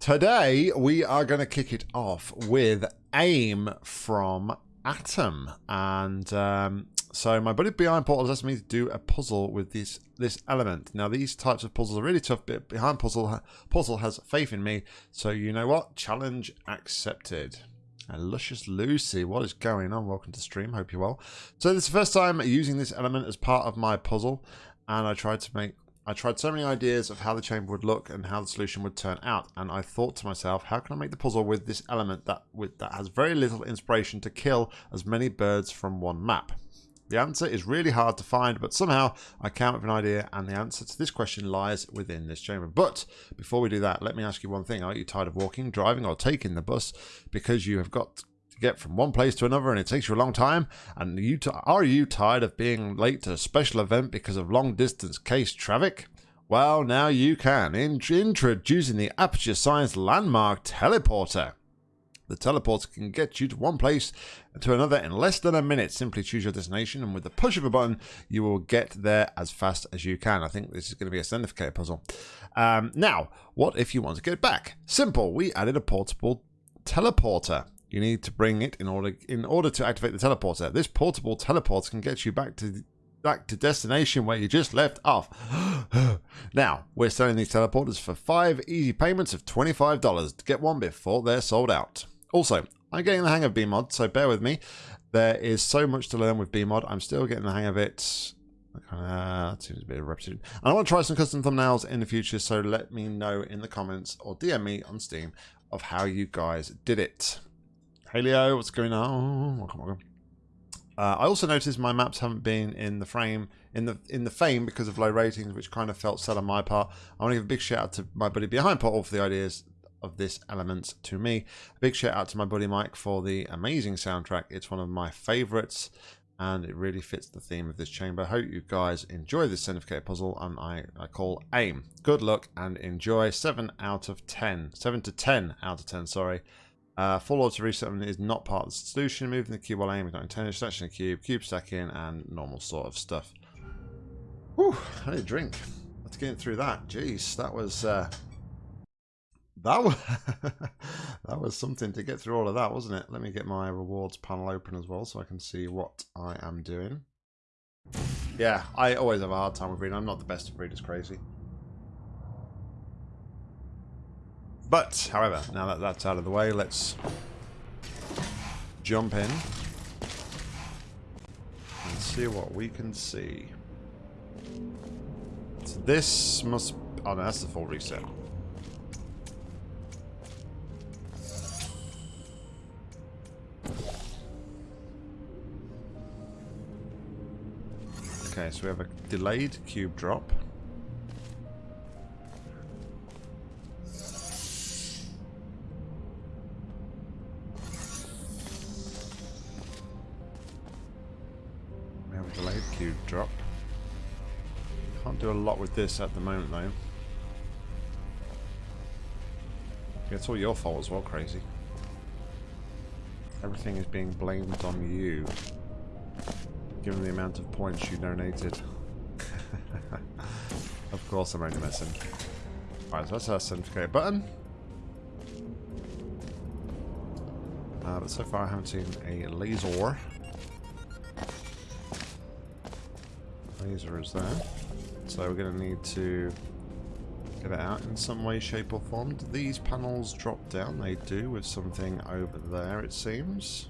Today, we are going to kick it off with AIM from Atom. And um, so my buddy Behind Portal asked me to do a puzzle with this this element. Now, these types of puzzles are really tough, but Behind Puzzle, Puzzle has faith in me. So you know what? Challenge accepted. And Luscious Lucy, what is going on? Welcome to stream. Hope you're well. So this is the first time using this element as part of my puzzle. And I tried to make I tried so many ideas of how the chamber would look and how the solution would turn out, and I thought to myself, how can I make the puzzle with this element that with, that has very little inspiration to kill as many birds from one map? The answer is really hard to find, but somehow I came up with an idea, and the answer to this question lies within this chamber. But before we do that, let me ask you one thing. Are you tired of walking, driving, or taking the bus because you have got get from one place to another and it takes you a long time? And you are you tired of being late to a special event because of long distance case traffic? Well, now you can. In introducing the Aperture Science Landmark Teleporter. The teleporter can get you to one place to another in less than a minute. Simply choose your destination, and with the push of a button, you will get there as fast as you can. I think this is going to be a Sendificator puzzle. Um, now, what if you want to get back? Simple. We added a portable teleporter. You need to bring it in order in order to activate the teleporter. This portable teleporter can get you back to back to destination where you just left off. now, we're selling these teleporters for five easy payments of $25 to get one before they're sold out. Also, I'm getting the hang of BEEmod, so bear with me. There is so much to learn with BEEmod. I'm still getting the hang of it. Uh, that seems a bit of repetition. And I want to try some custom thumbnails in the future, so let me know in the comments or DM me on Steam of how you guys did it. Hey Leo, what's going on? Welcome, welcome. Uh, I also noticed my maps haven't been in the frame in the in the fame because of low ratings, which kind of felt sad on my part. I want to give a big shout out to my buddy behind Portal for the ideas of this element to me. A big shout out to my buddy Mike for the amazing soundtrack. It's one of my favorites and it really fits the theme of this chamber. Hope you guys enjoy this Sendificator puzzle and I, I call AIM. Good luck and enjoy. 7 out of 10. 7 to 10 out of 10, sorry. Uh, full auto resettlement is not part of the solution. Moving the cube while aiming, not intended. Selection the cube, cube stacking, and normal sort of stuff. Whew, I need a drink. Let's get through that. Jeez, that was uh, that was that was something to get through all of that, wasn't it? Let me get my rewards panel open as well, so I can see what I am doing. Yeah, I always have a hard time with reading. I'm not the best of readers, crazy. But, however, now that that's out of the way, let's jump in and see what we can see. So this must... Oh, no, that's the full reset. Okay, so we have a delayed cube drop. Do a lot with this at the moment though. It's all your fault as well, crazy. Everything is being blamed on you. Given the amount of points you donated. of course I'm only messing. Alright, so that's our certificate button. Uh, but so far I haven't seen a laser. laser is there. So we're going to need to get it out in some way, shape or form. Do these panels drop down? They do with something over there, it seems.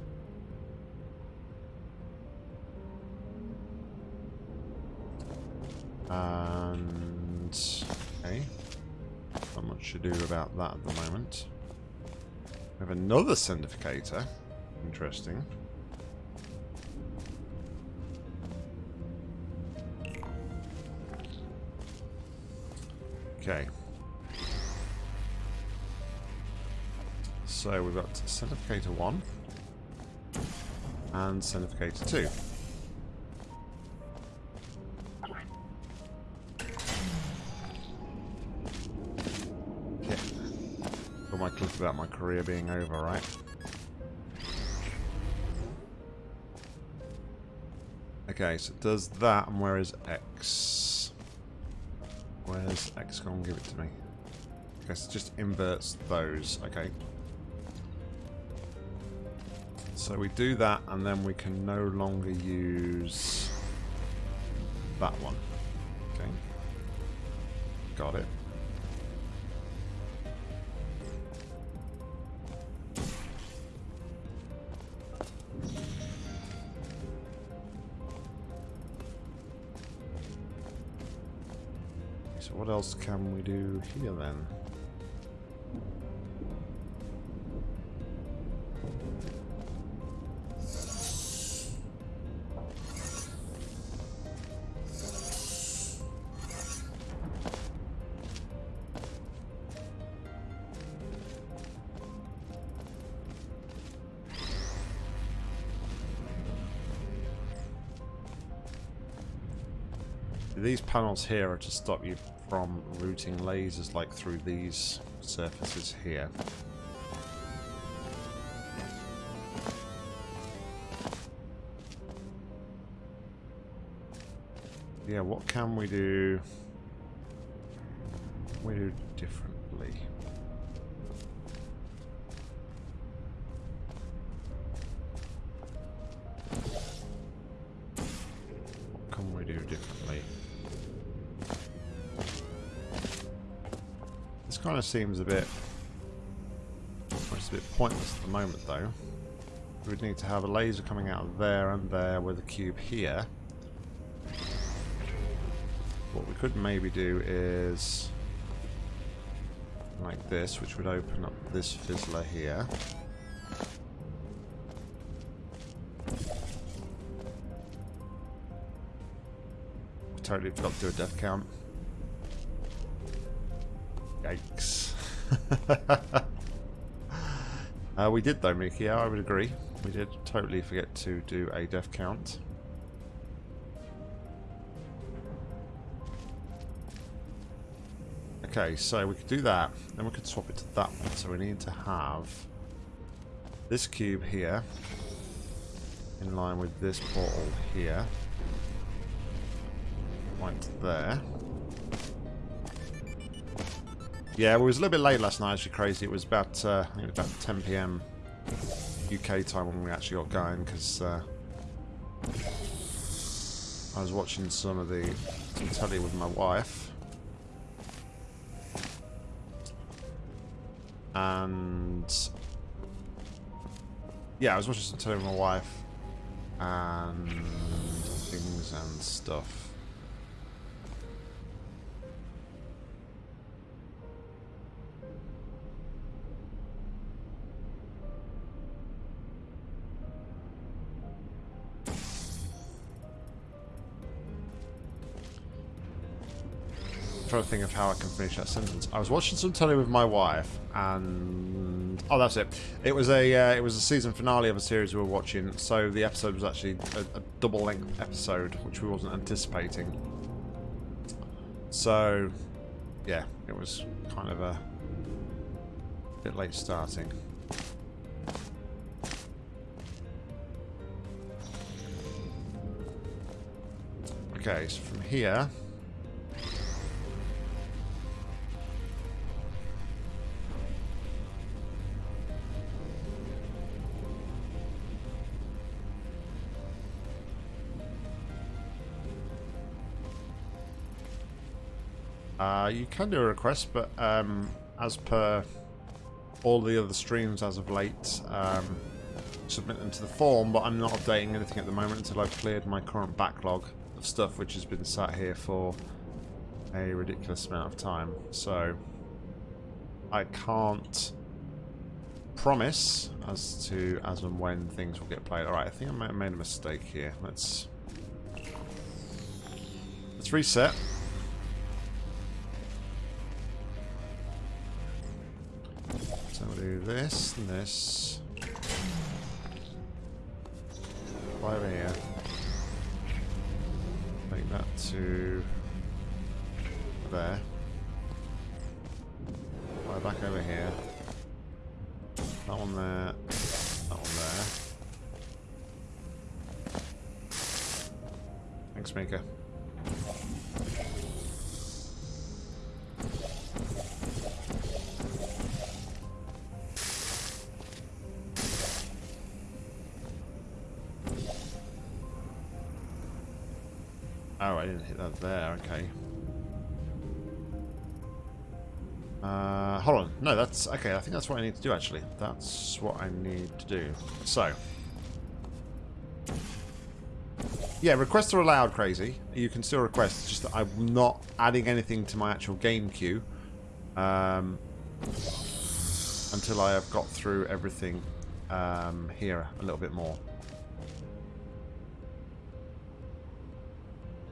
And... Okay. Not much to do about that at the moment. We have another sendificator. Interesting. Okay. So we've got Sendificator 1 and Sendificator 2. Okay. Got my clip about my career being over, right? Okay, so does that, and where is X? Where's XCOM? Give it to me. Okay, so just inverts those. Okay. So we do that, and then we can no longer use that one. Okay. Got it. Then? These panels here are to stop you from routing lasers like through these surfaces here. Yeah, what can we do? We do differently. Of seems a bit... well, It's a bit pointless at the moment, though. We'd need to have a laser coming out of there and there with a cube here. What we could maybe do is... like this, which would open up this fizzler here. Totally forgot to do a death count. uh, we did though, Mickey. Yeah, I would agree. We did totally forget to do a death count. Okay, so we could do that. Then we could swap it to that one. So we need to have this cube here in line with this portal here. Right there. Yeah, it was a little bit late last night, actually crazy. It was about, uh, it was about 10 p.m. UK time when we actually got going, because uh, I was watching some of the some telly with my wife. And yeah, I was watching some telly with my wife and things and stuff. Trying to think of how I can finish that sentence. I was watching some telly with my wife, and oh, that's it. It was a uh, it was a season finale of a series we were watching. So the episode was actually a, a double length episode, which we wasn't anticipating. So, yeah, it was kind of a bit late starting. Okay, so from here. You can do a request, but um, as per all the other streams as of late, um, submit them to the form, but I'm not updating anything at the moment until I've cleared my current backlog of stuff which has been sat here for a ridiculous amount of time. So I can't promise as to as and when things will get played. Alright, I think I made a mistake here. Let's let's reset. Do this and this. Right over here. Make that to there. Fly back over here. That one there. That one there. Thanks, Mika. Oh, I didn't hit that there. Okay. Uh, hold on. No, that's... Okay, I think that's what I need to do, actually. That's what I need to do. So. Yeah, requests are allowed, Crazy. You can still request. Just that I'm not adding anything to my actual game queue. Um, until I have got through everything um, here a little bit more.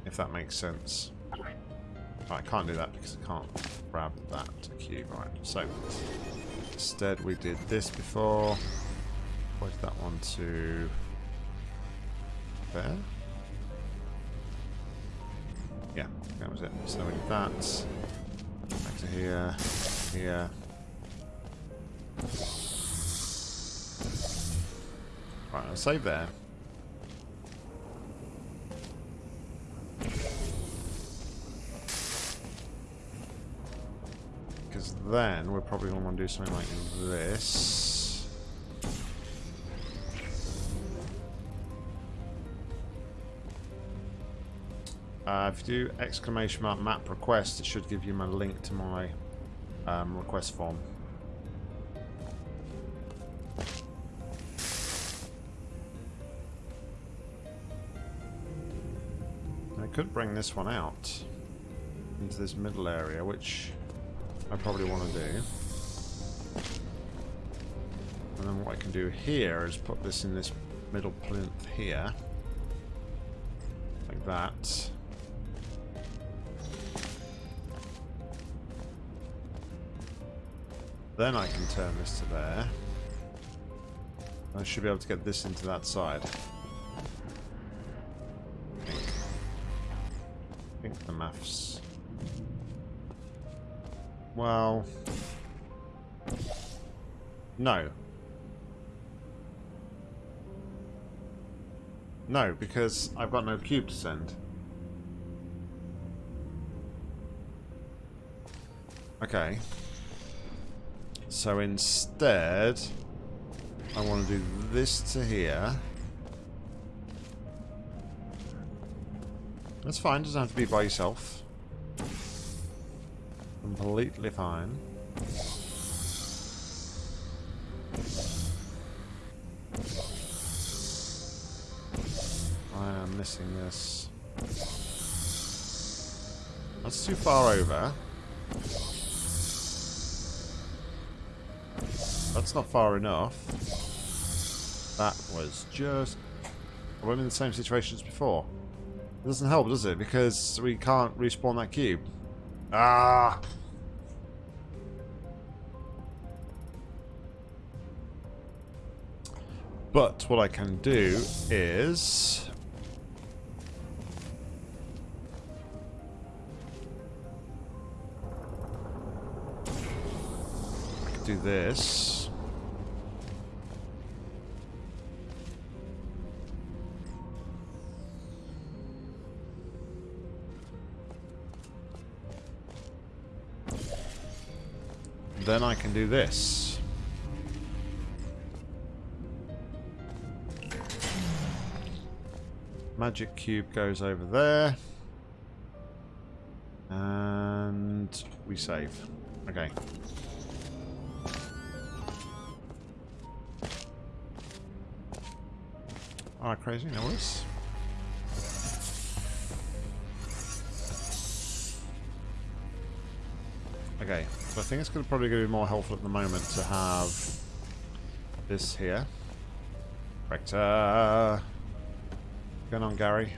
If that makes sense. I can't do that because I can't grab that cube. Right, so instead we did this before. Pointed that one to there. Yeah, that was it. So we did that. Back to here, here. Right, I'll save there. Because then we're probably going to want to do something like this. Uh, if you do exclamation mark map request, it should give you my link to my um, request form. I could bring this one out into this middle area, which I probably want to do. And then what I can do here is put this in this middle plinth here. Like that. Then I can turn this to there. I should be able to get this into that side. Well... No. No, because I've got no cube to send. Okay. So instead, I want to do this to here. That's fine, doesn't have to be by yourself completely fine. I am missing this. That's too far over. That's not far enough. That was just... We're in the same situation as before. It doesn't help, does it? Because we can't respawn that cube. Ah! But what I can do is... I can do this. Then I can do this. Magic cube goes over there. And we save. Okay. Alright, crazy, no worries. Okay, so I think it's gonna probably going to be more helpful at the moment to have this here. Rector going on, Gary?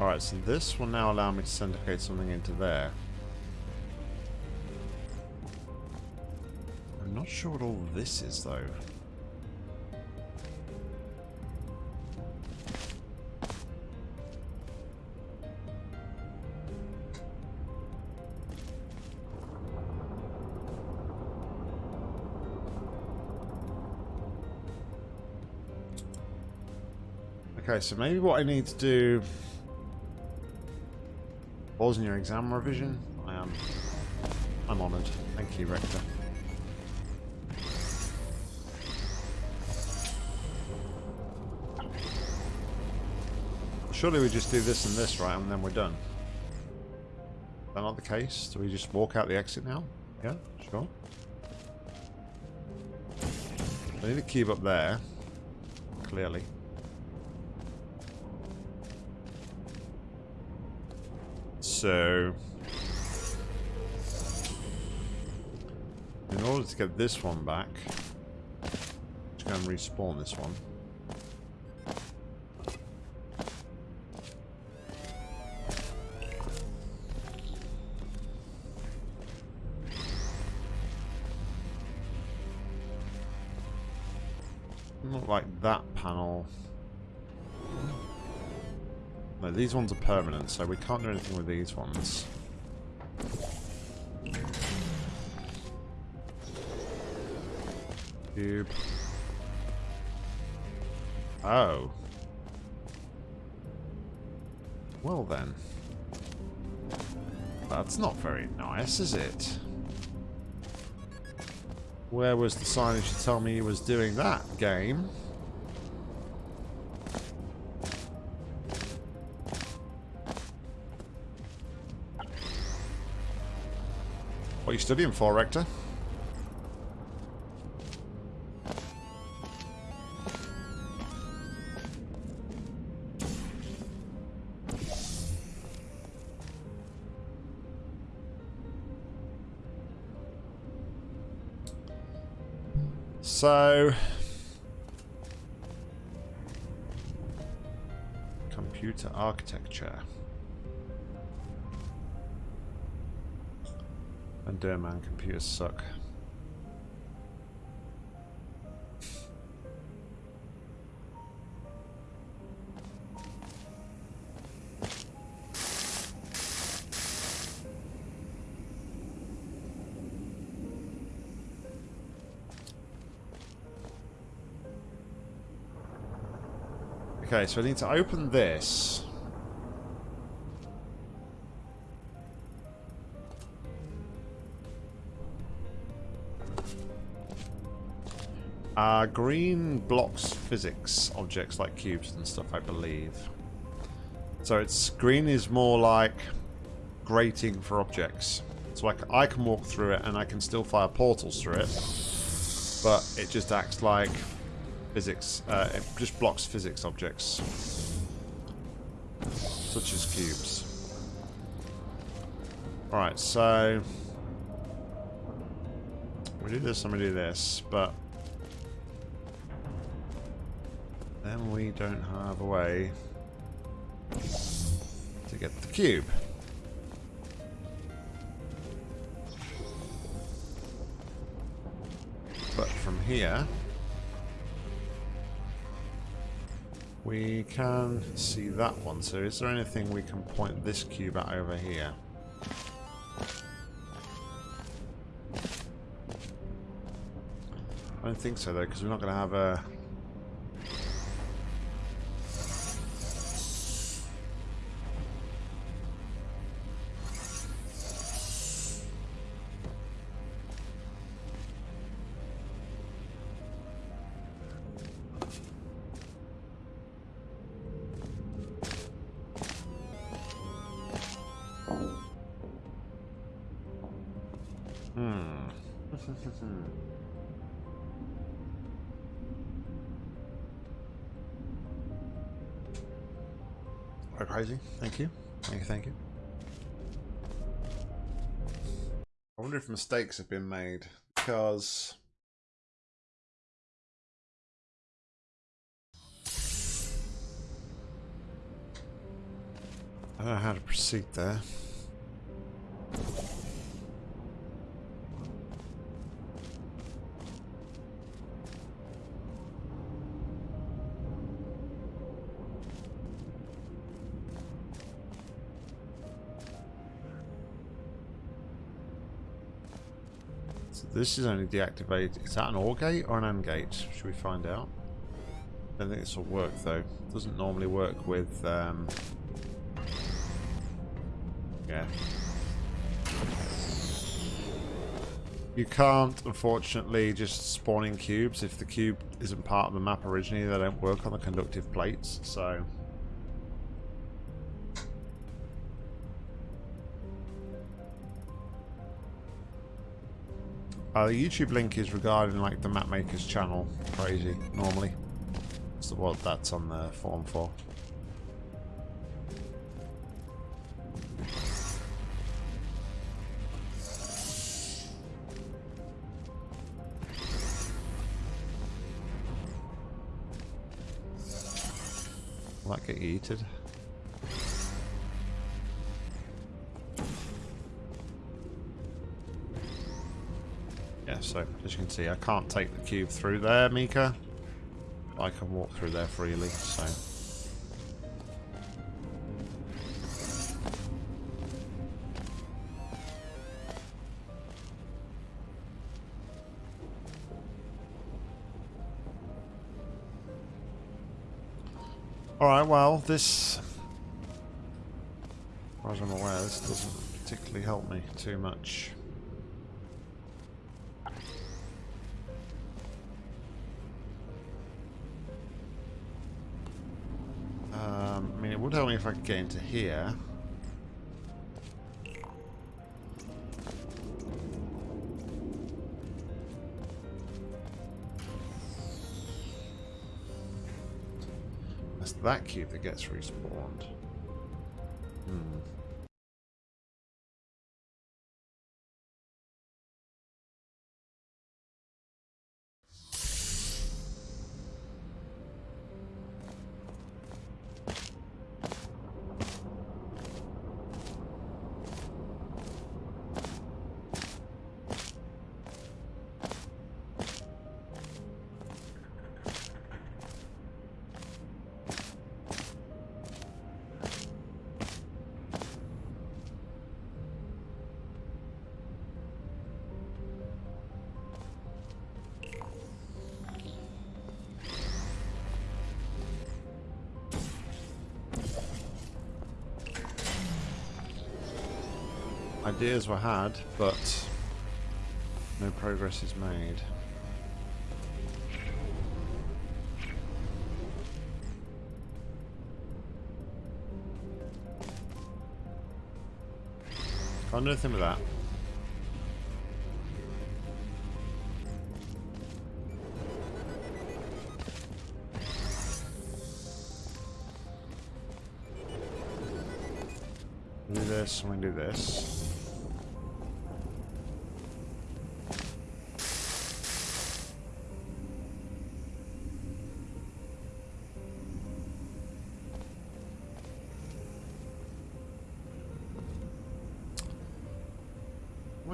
Alright, so this will now allow me to syndicate something into there. I'm not sure what all this is, though. so maybe what I need to do... Balls in your exam revision? I am. I'm honoured. Thank you, Rector. Surely we just do this and this, right, and then we're done. Is that not the case? Do we just walk out the exit now? Yeah, sure. I need a keep up there, clearly. So... In order to get this one back, let's go and respawn this one. Not like that panel. No, these ones are permanent, so we can't do anything with these ones. Cube. Oh. Well then. That's not very nice, is it? Where was the signage to tell me he was doing that, game? What are you studying for, Rector? So... Computer architecture. And man, computers suck. Okay, so I need to open this. Green blocks physics objects like cubes and stuff, I believe. So it's green is more like grating for objects. So I, I can walk through it and I can still fire portals through it. But it just acts like physics, uh, it just blocks physics objects. Such as cubes. Alright, so... We do this and we do this, but... Then we don't have a way to get the cube. But from here... We can see that one. So is there anything we can point this cube at over here? I don't think so though, because we're not going to have a mistakes have been made because I don't know how to proceed there. This is only deactivated. Is that an OR gate or an AND gate? Should we find out? I don't think this will work though. It doesn't normally work with... Um... Yeah. You can't, unfortunately, just spawn in cubes. If the cube isn't part of the map originally, they don't work on the conductive plates, so... Uh, the YouTube link is regarding like the map makers channel. Crazy, normally. That's what that's on the form for. That get yeeted? So as you can see, I can't take the cube through there, Mika. I can walk through there freely, so... Alright, well, this... As far as I'm aware, this doesn't particularly help me too much. If I could get into here. That's that cube that gets respawned. Ideas were had, but no progress is made. Can't do anything with that.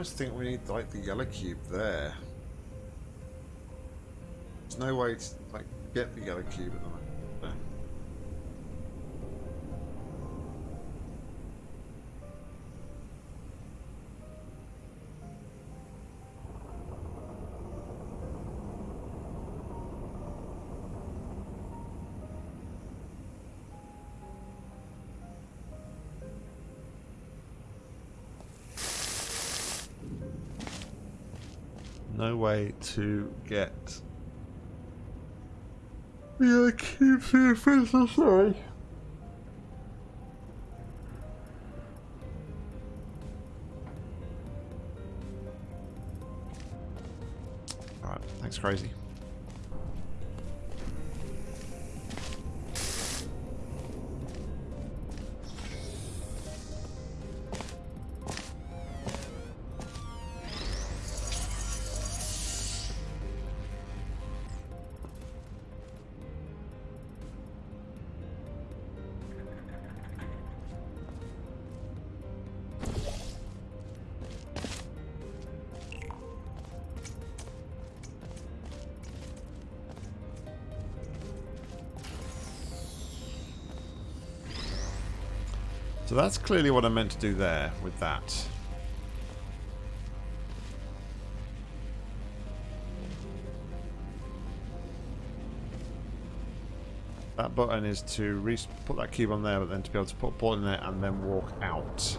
Almost think we need like the yellow cube there. There's no way to like get the yellow cube at the moment. No way to get the yellow cube through the fence, sorry. Alright, thanks crazy. That's clearly what I meant to do there with that. That button is to put that cube on there, but then to be able to put a ball in there and then walk out.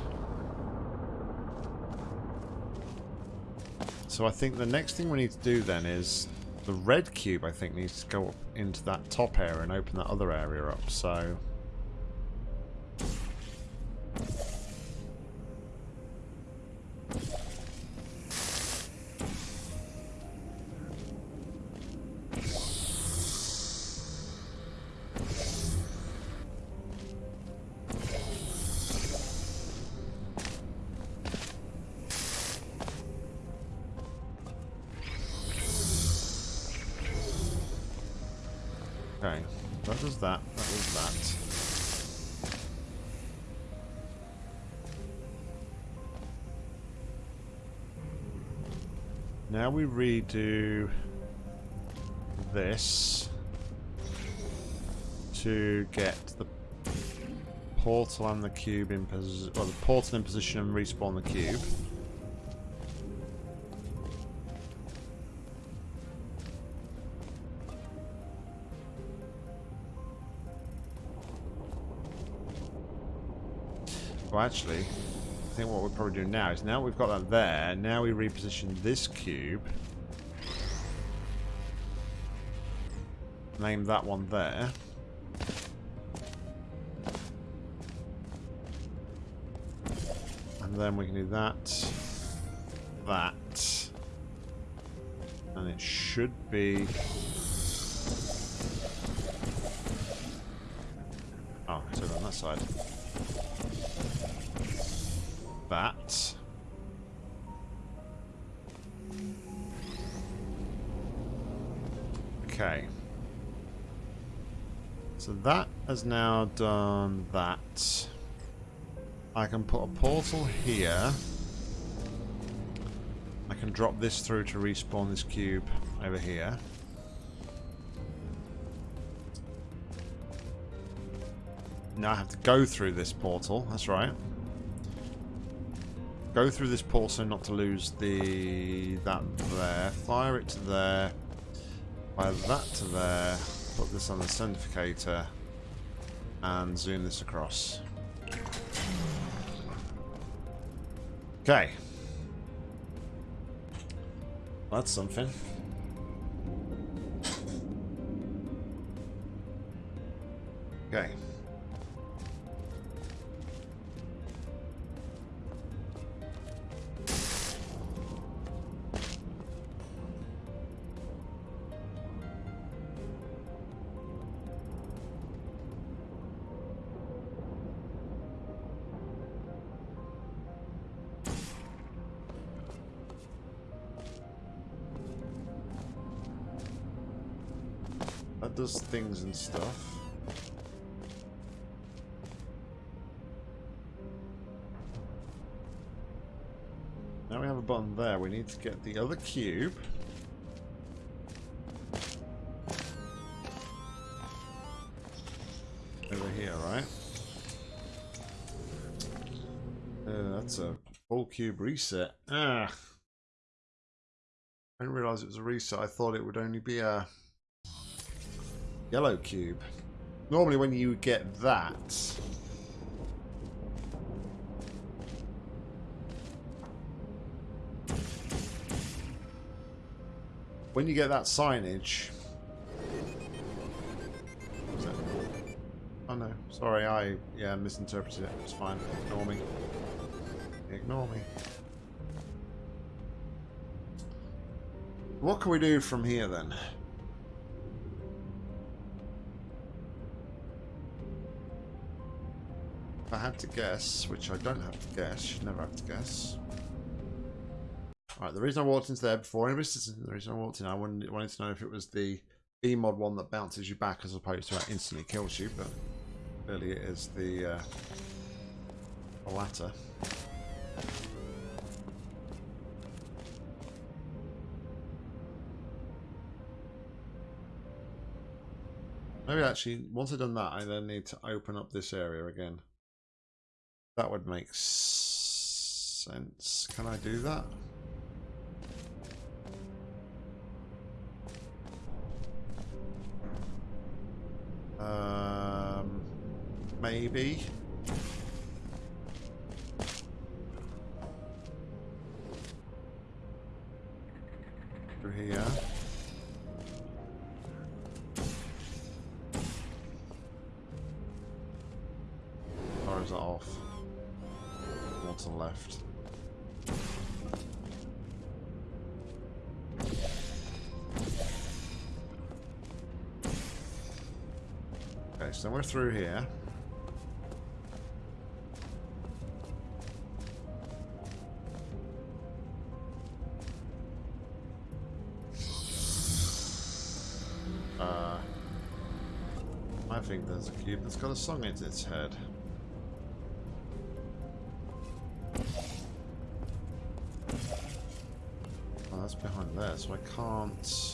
So I think the next thing we need to do then is the red cube I think needs to go up into that top area and open that other area up. So Now we redo this to get the portal and the cube in position, well, the portal in position and respawn the cube. Well, actually, think what we'll probably do now is now we've got that there, now we reposition this cube. Name that one there. And then we can do that, that, and it should be... has now done that. I can put a portal here. I can drop this through to respawn this cube over here. Now I have to go through this portal, that's right. Go through this portal not to lose the that there. Fire it to there. Fire that to there. Put this on the Sendificator. And zoom this across. Okay. That's something. Does things and stuff. Now we have a button there. We need to get the other cube. Over here, right? Uh, that's a full cube reset. Ah. I didn't realize it was a reset. I thought it would only be a Yellow cube. Normally when you get that... When you get that signage... Oh no, sorry, I yeah misinterpreted it. It's fine. Ignore me. Ignore me. What can we do from here then? I had to guess, which I don't have to guess, should never have to guess. Alright, the reason I walked into there before says the reason I walked in, I wanted, wanted to know if it was the BEEmod one that bounces you back as opposed to that instantly kills you, but clearly it is the, uh, the latter. Maybe actually, once I've done that, I then need to open up this area again. That would make sense. Can I do that? Um, maybe. Through here. Cube that's got a song in its head. Oh, that's behind there, so I can't...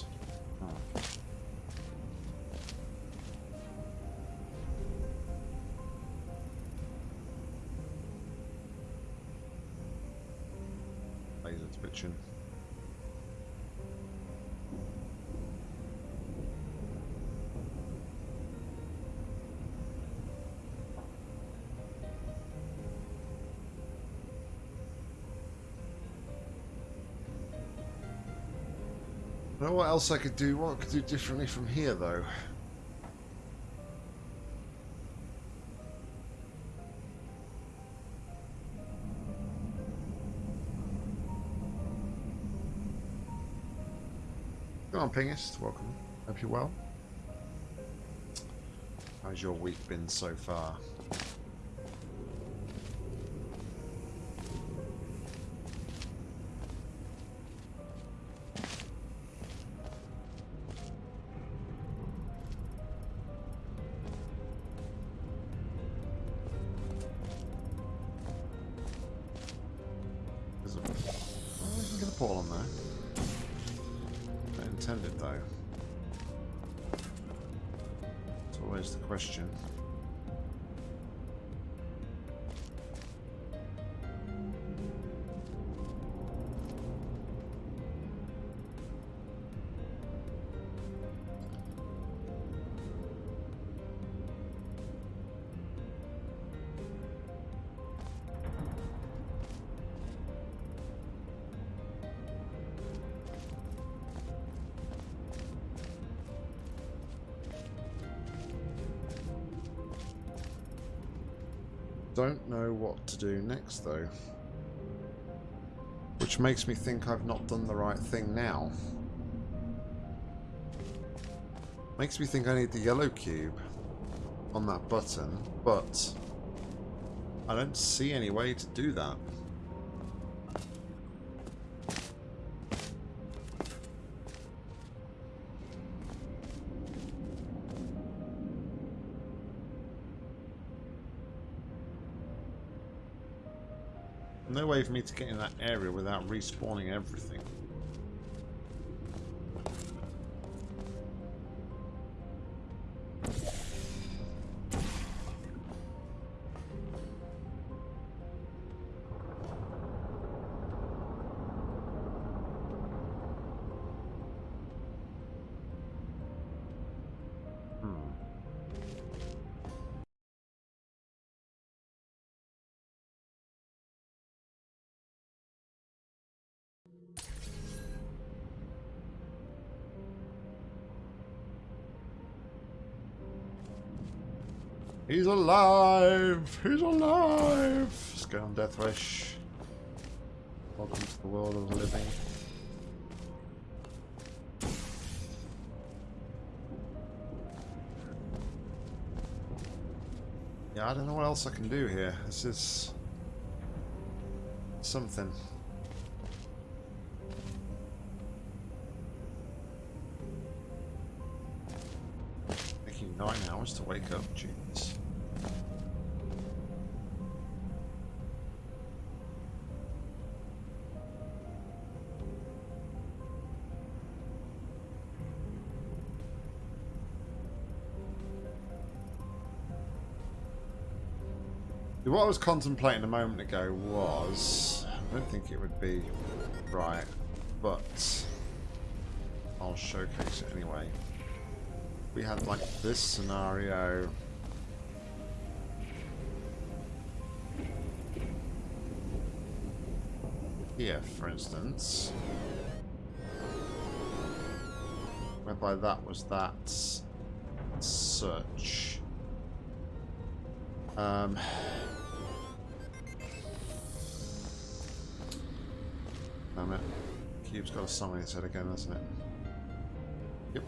what else I could do. What I could do differently from here, though. Go on, Pingist. Welcome. Hope you're well. How's your week been so far? Though. It's always the question. To do next, though. Which makes me think I've not done the right thing now. Makes me think I need the yellow cube on that button, but I don't see any way to do that. Way for me to get in that area without respawning everything. He's alive! He's alive! Let's go on Deathwish. Welcome to the world of the living. Yeah, I don't know what else I can do here. This is something. Taking nine hours to wake up, jeez. What I was contemplating a moment ago was... I don't think it would be right, but I'll showcase it anyway. We had like this scenario... Here, for instance. Whereby that was that search. Um... Damn it. Cube's got a song in its head again, hasn't it? Yep.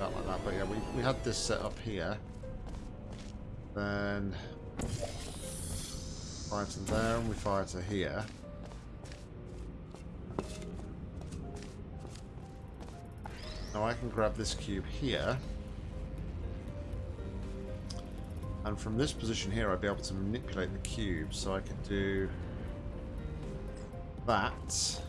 Like that. But yeah, we, we had this set up here. Then fire to there and we fire to here. Now I can grab this cube here. And from this position here, I'd be able to manipulate the cube. So I could do that.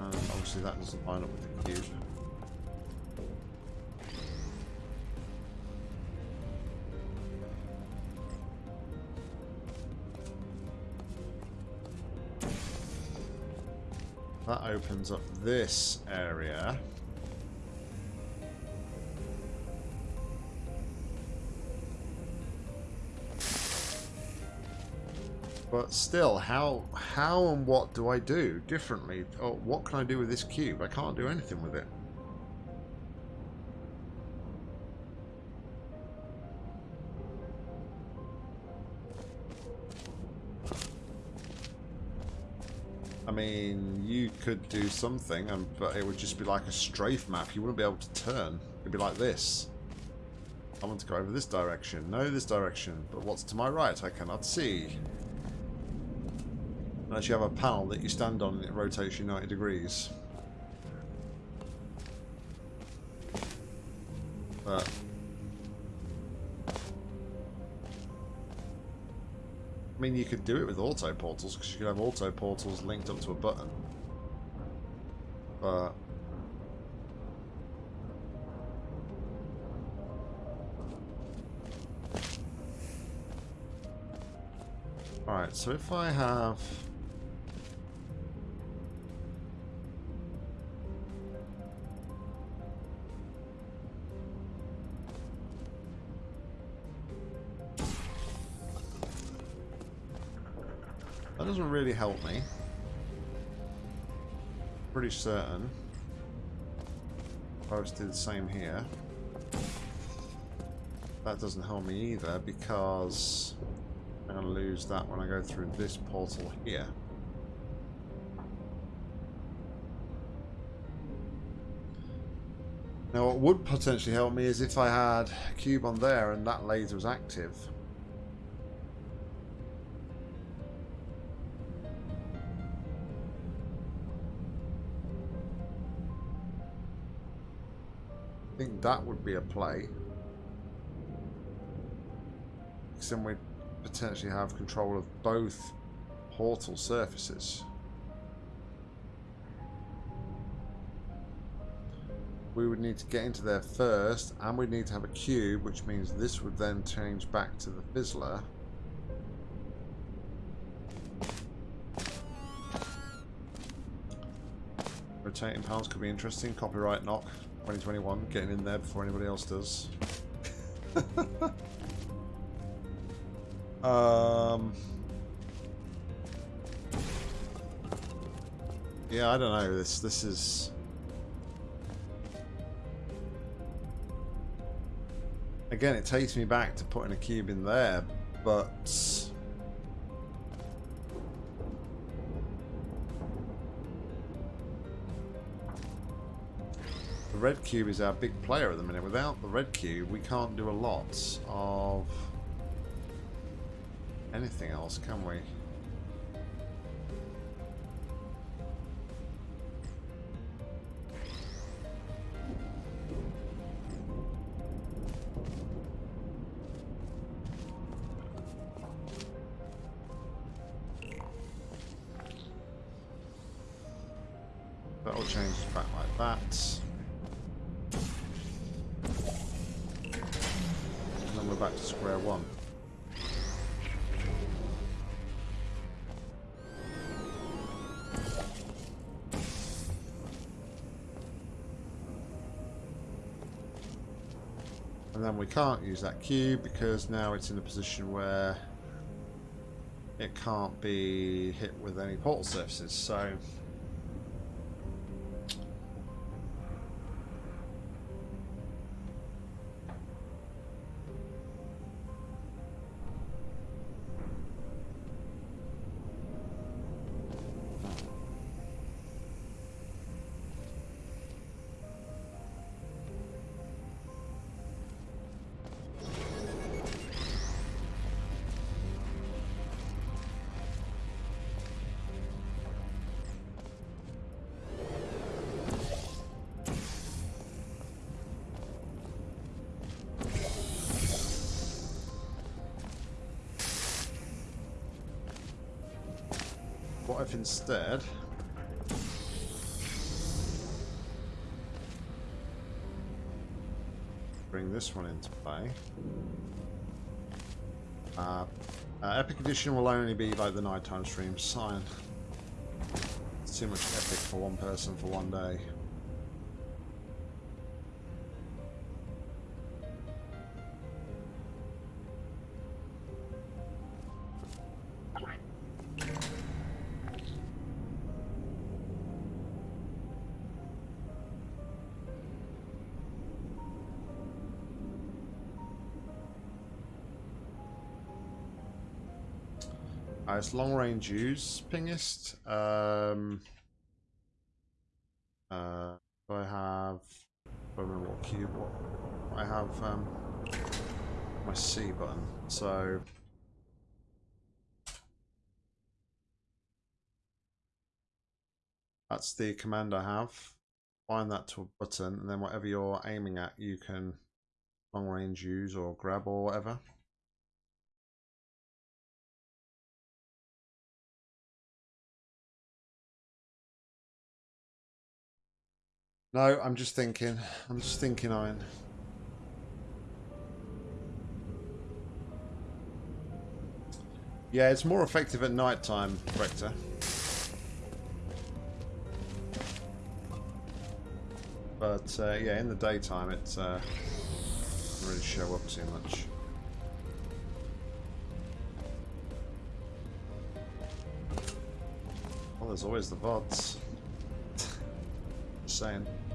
Obviously that doesn't line up with the opens up this area. But still, how how and what do I do differently? Or what can I do with this cube? I can't do anything with it. I mean, could do something, and but it would just be like a strafe map. You wouldn't be able to turn. It'd be like this. I want to go over this direction. No, this direction. But what's to my right? I cannot see. Unless you have a panel that you stand on and it rotates you 90 degrees. But... I mean, you could do it with auto portals, because you could have auto portals linked up to a button. Alright, so if I have... That doesn't really help me. Pretty certain. If I was to do the same here. That doesn't help me either because I'm going to lose that when I go through this portal here. Now what would potentially help me is if I had a cube on there and that laser was active. That would be a play. Because then we'd potentially have control of both portal surfaces. We would need to get into there first, and we'd need to have a cube, which means this would then change back to the Fizzler. Rotating panels could be interesting. Copyright knock 2021, getting in there before anybody else does. um, yeah, I don't know. This this is. Again, it takes me back to putting a cube in there, but red cube is our big player at the minute. Without the red cube, we can't do a lot of anything else, can we? Can't use that cube because now it's in a position where it can't be hit with any portal surfaces. So instead... Bring this one into play. Uh, uh, Epic Edition will only be like the nighttime stream. Sign. It's too much epic for one person for one day. Uh, it's long range use, pingist. Um, uh, I have. I don't remember what cube. What I have um, my C button. So that's the command I have. Find that to a button, and then whatever you're aiming at, you can long range use or grab or whatever. No, I'm just thinking. I'm just thinking, Iron. Yeah, it's more effective at night time, Rector. But uh, yeah, in the daytime, it uh, doesn't really show up too much. Well, there's always the VODs. Just saying.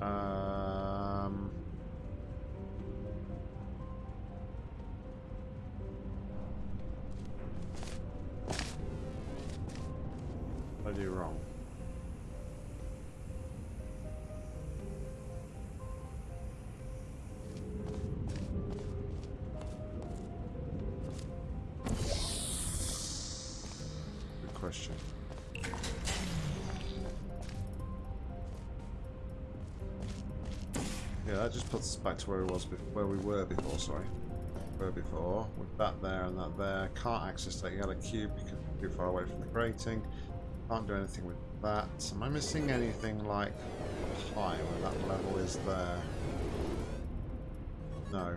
Um, I do wrong? Good question. Yeah, that just puts us back to where we was, where we were before. Sorry, where before with that there and that there. Can't access that yellow cube because we're too far away from the grating. Can't do anything with that. Am I missing anything like high where that level is there? No.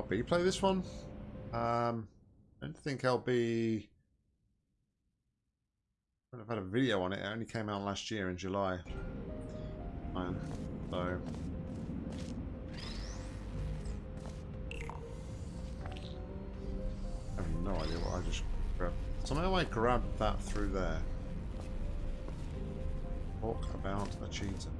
LB play this one? Um, I don't think LB. I've had a video on it. It only came out last year in July. So. I have no idea what I just grabbed. Somehow I grabbed that through there. Talk about a cheater.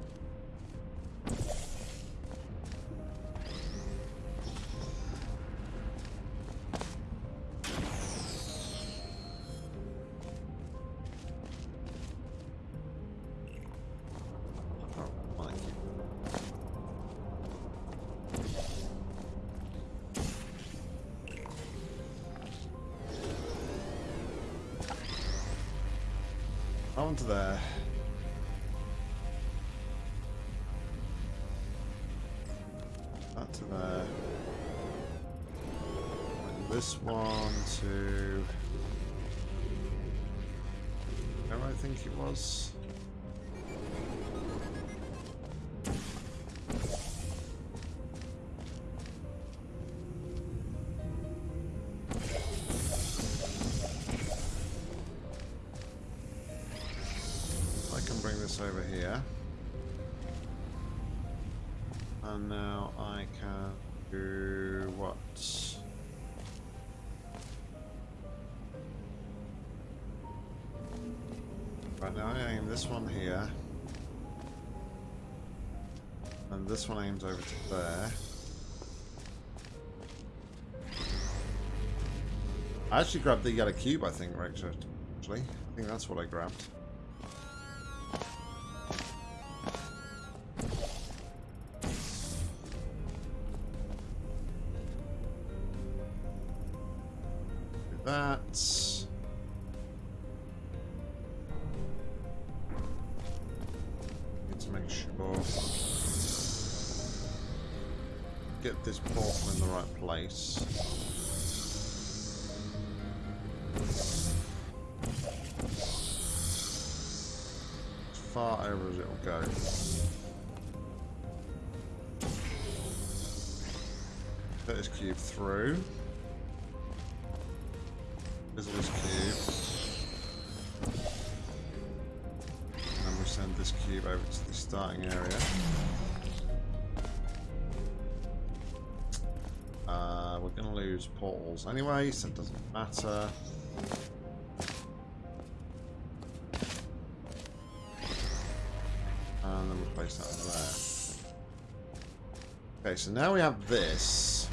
This one here. And this one aims over to there. I actually grabbed the yellow cube, I think, right? Actually, I think that's what I grabbed. Do This portal in the right place. As far over as it'll go. Put this cube through. Lose portals anyway, so it doesn't matter. And then we'll place that over there. Okay, so now we have this.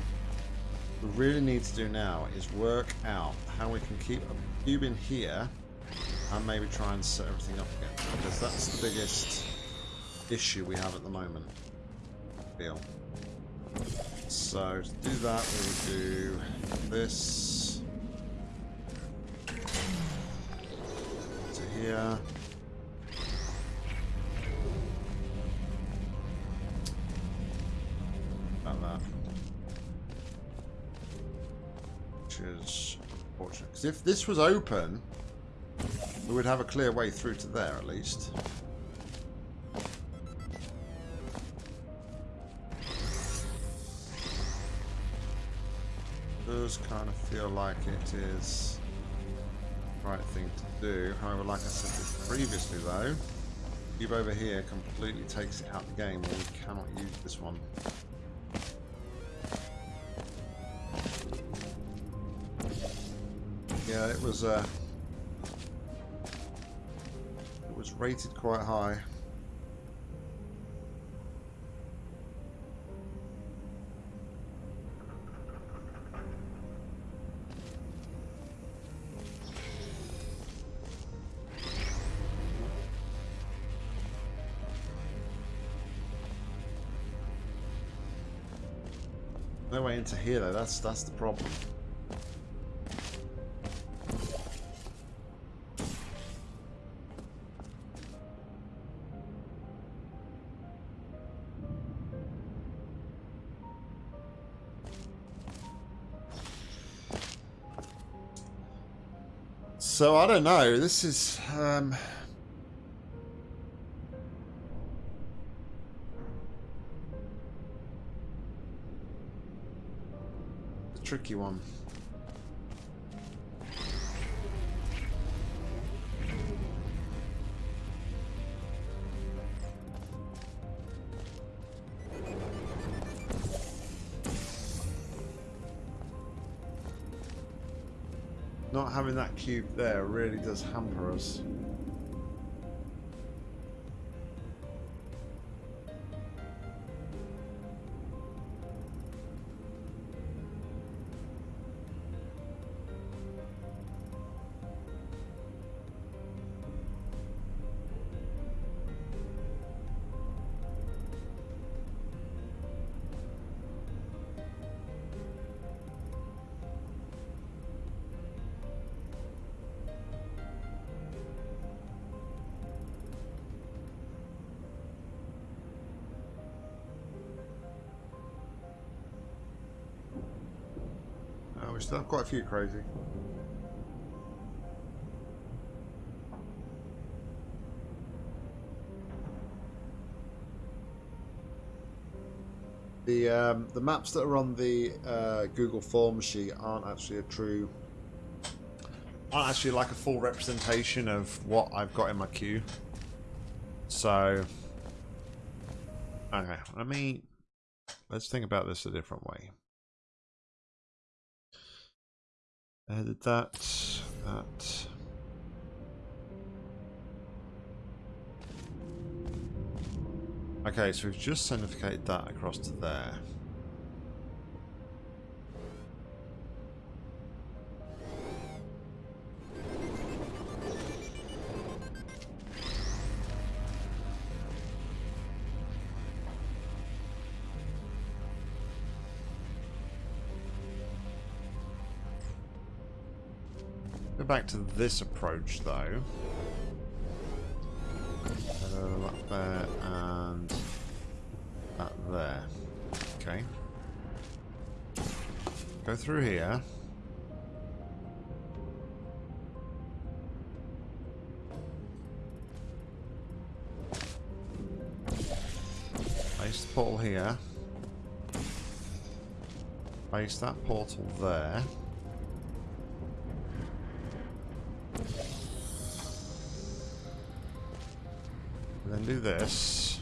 What we really need to do now is work out how we can keep a cube in here and maybe try and set everything up again. Because that's the biggest issue we have at the moment. Feel. So to do that we do this to here. That. Which is unfortunate. Because if this was open, we would have a clear way through to there at least. Does kind of feel like it is the right thing to do. However, like I said previously though, cube over here completely takes it out of the game and we cannot use this one. Yeah, it was uh, it was rated quite high. Into here though, that's that's the problem. So I don't know. This is um, tricky one. Not having that cube there really does hamper us. Still have quite a few crazy. The um, the maps that are on the uh, Google Forms sheet aren't actually a true, aren't actually like a full representation of what I've got in my queue. So, okay, let me let's think about this a different way. Edit that, that. Okay, so we've just sendificated that across to there. Back to this approach though. Up there and that there. Okay. Go through here. Place the portal here. Place that portal there. This.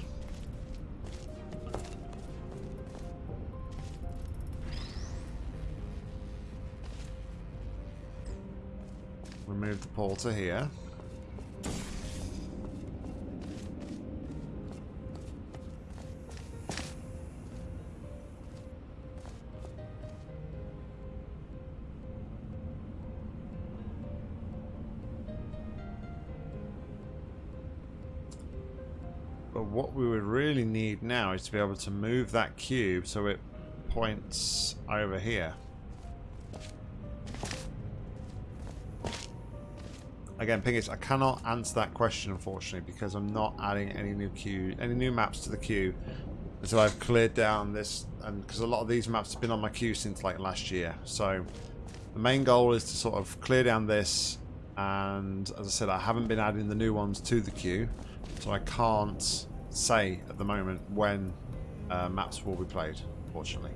Remove the portal here. What we would really need now is to be able to move that cube so it points over here. Again, Pingis, I cannot answer that question unfortunately because I'm not adding any new queue, any new maps to the queue until I've cleared down this, and because a lot of these maps have been on my queue since like last year. So the main goal is to sort of clear down this, and as I said, I haven't been adding the new ones to the queue. So I can't say at the moment when uh, maps will be played, fortunately.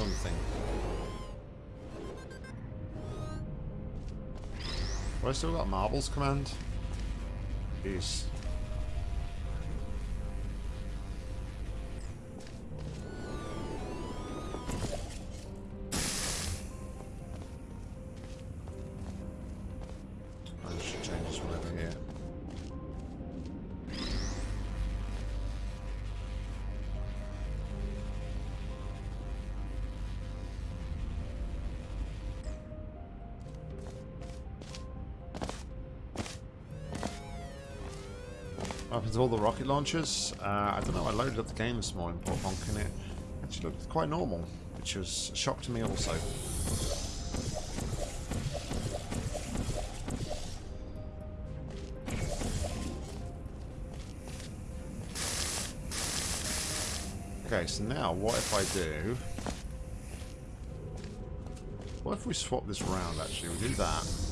Something. Have I still got marbles command? Jeez. All the rocket launchers? Uh, I don't know, I loaded up the game this morning, Port Bonk, and it actually looked quite normal, which was a shock to me also. Okay, so now what if I do... What if we swap this around, actually? We do that.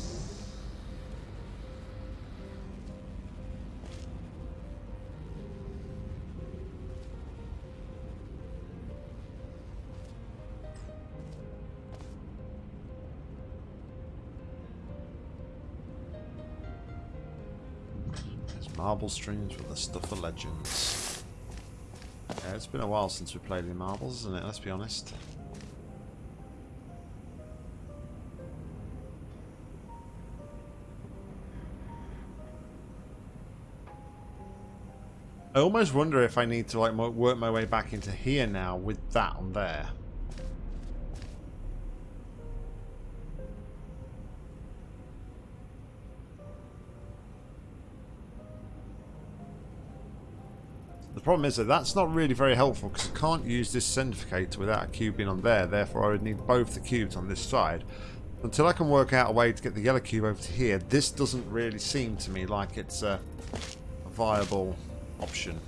Marble streams with the stuff of legends. Yeah, it's been a while since we played any marbles, isn't it? Let's be honest. I almost wonder if I need to like work my way back into here now with that on there. Problem is that that's not really very helpful because I can't use this Sendificator without a cube being on there. Therefore, I would need both the cubes on this side. Until I can work out a way to get the yellow cube over to here, this doesn't really seem to me like it's a, a viable option.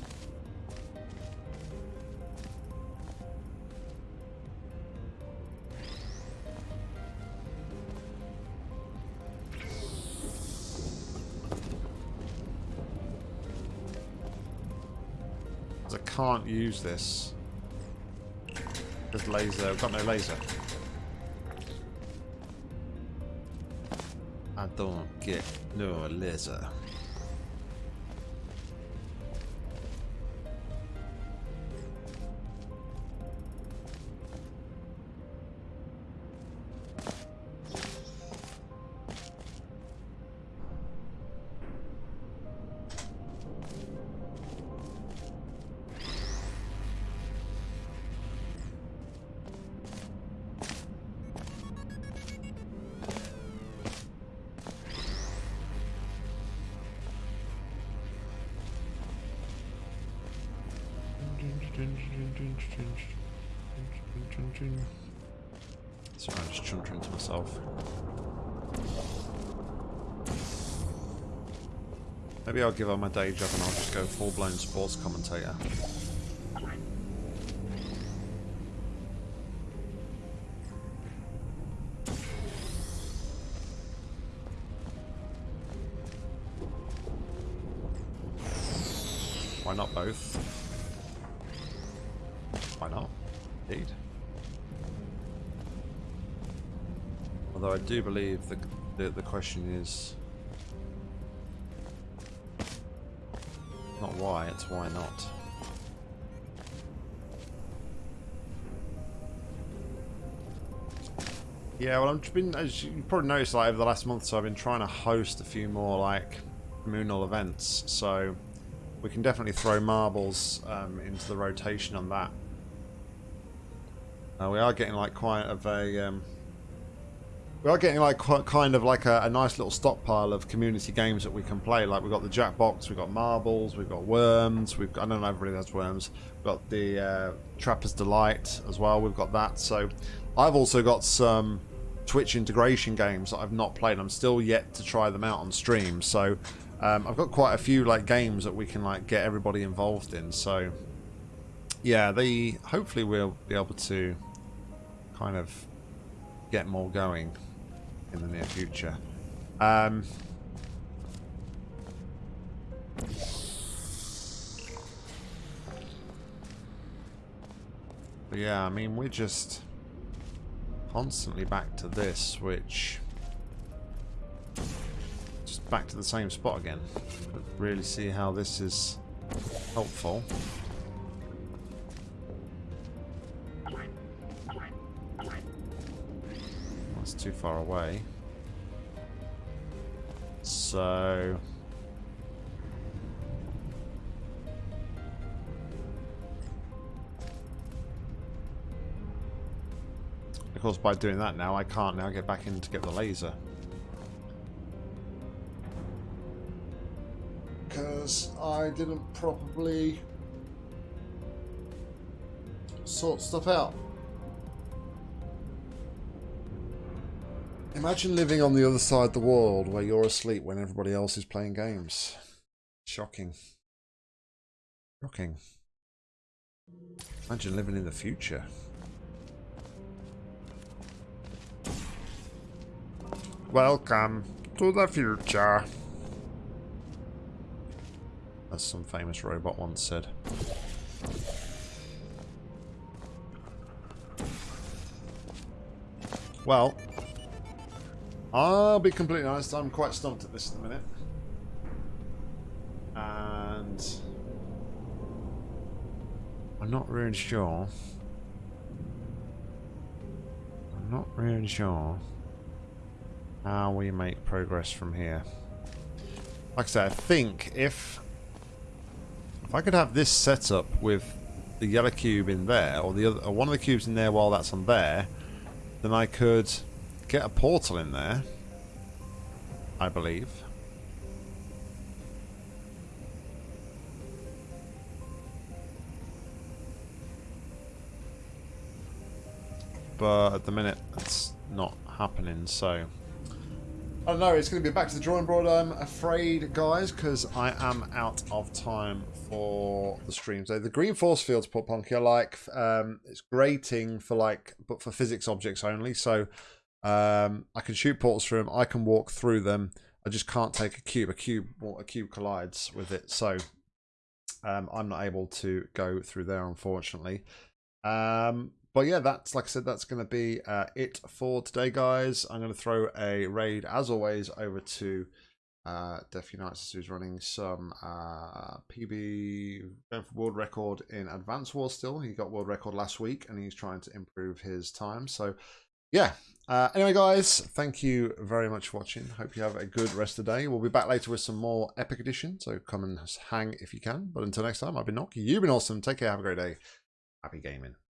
Can't use this. There's laser. I've got no laser. I don't get no laser. Maybe I'll give up my day job and I'll just go full-blown sports commentator. Why not both? Why not? Indeed. Although I do believe the, the, the question is why not. Yeah, well, I've been, as you probably noticed, like over the last month, so I've been trying to host a few more like communal events. So we can definitely throw marbles um, into the rotation on that. Uh, we are getting like quite of a... Um, we are getting like kind of like a, a, nice little stockpile of community games that we can play. Like we've got the Jackbox, we've got Marbles, we've got Worms, we've got, I don't know if everybody has Worms. We've got the uh, Trapper's Delight as well, we've got that. So I've also got some Twitch integration games that I've not played. I'm still yet to try them out on stream. So um, I've got quite a few like games that we can like get everybody involved in. So yeah, they hopefully we'll be able to kind of get more going in the near future. Um, yeah, I mean, we're just constantly back to this, which just back to the same spot again. Really see how this is helpful. Too far away. So... Of course, by doing that now, I can't now get back in to get the laser. Because I didn't properly sort stuff out. Imagine living on the other side of the world where you're asleep when everybody else is playing games. Shocking. Shocking. Imagine living in the future. Welcome to the future. As some famous robot once said. Well, I'll be completely honest, I'm quite stumped at this at the minute. And I'm not really sure. I'm not really sure how we make progress from here. Like I said, I think if if I could have this set up with the yellow cube in there, or the other, or one of the cubes in there while that's on there, then I could get a portal in there. I believe. But at the minute, it's not happening, so... I don't know, it's going to be back to the drawing board, I'm afraid, guys, because I am out of time for the stream. So the green force fields, put Punky, I like. Um, it's grating for, like, but for physics objects only, so um, I can shoot portals through them, I can walk through them, I just can't take a cube. A cube, a cube collides with it, so um, I'm not able to go through there, unfortunately. Um, but yeah, that's like I said, that's going to be uh, it for today, guys. I'm going to throw a raid, as always, over to uh, Def Unites, who's running some uh, PB world record in Advance War still. He got world record last week, and he's trying to improve his time. So yeah. Uh, anyway, guys, thank you very much for watching. Hope you have a good rest of the day. We'll be back later with some more Epic Edition, so come and hang if you can. But until next time, I've been Nock. You've been awesome. Take care. Have a great day. Happy gaming.